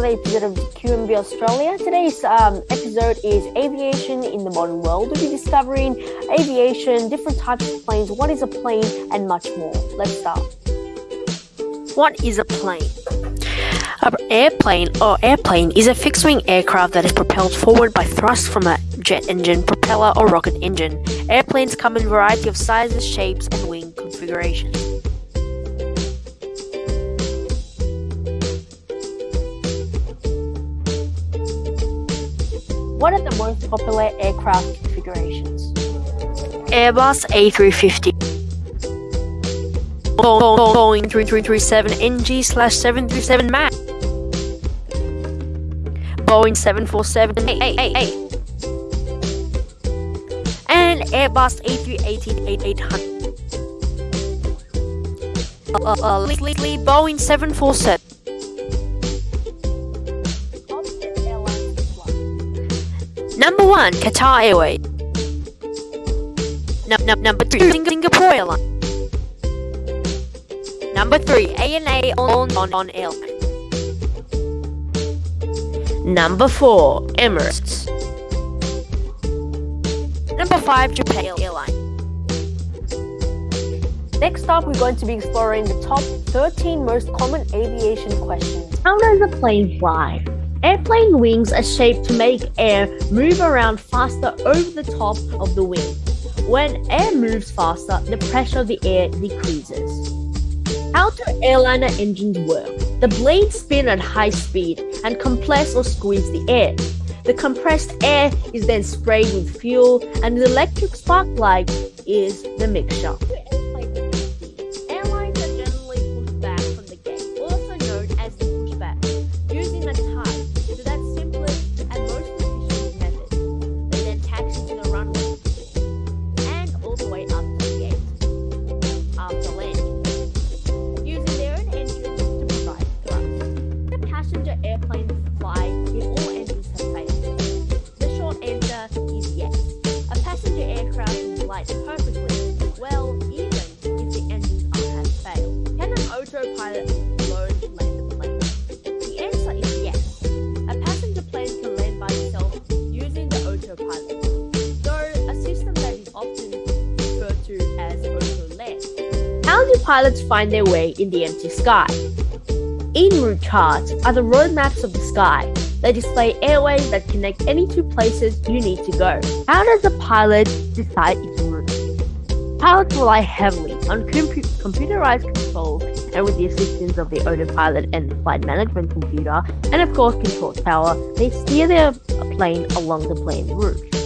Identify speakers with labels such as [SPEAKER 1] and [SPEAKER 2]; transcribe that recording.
[SPEAKER 1] another episode of QMB Australia. Today's um, episode is Aviation in the Modern World. We'll be discovering aviation, different types of planes, what is a plane, and much more. Let's start. What is a plane? An airplane or airplane is a fixed wing aircraft that is propelled forward by thrust from a jet engine, propeller, or rocket engine. Airplanes come in a variety of sizes, shapes, and wing configurations. What are the most popular aircraft configurations? Airbus A350. Boeing 337 NG slash 737 MAX. Boeing 747-888 and Airbus A380 800. Uh, uh, Boeing 747. Number one, Qatar Airways. Num- num- number two, Singapore Airlines. Number three, ANA on on on airline. Number four, Emirates. Number five, Japan Airline. Next up, we're going to be exploring the top 13 most common aviation questions.
[SPEAKER 2] How does a plane fly? Airplane wings are shaped to make air move around faster over the top of the wing. When air moves faster, the pressure of the air decreases. How do airliner engines work? The blades spin at high speed and compress or squeeze the air. The compressed air is then sprayed with fuel, and the electric spark plug is the mixture. Autopilot, though a system that is often referred to as auto land. How do pilots find their way in the empty sky? En route charts are the road maps of the sky. They display airways that connect any two places you need to go. How does a pilot decide its route? Pilots rely heavily on compu- computerized controls and with the assistance of the autopilot and the flight management computer, and of course control tower, they steer their plane along the planned route.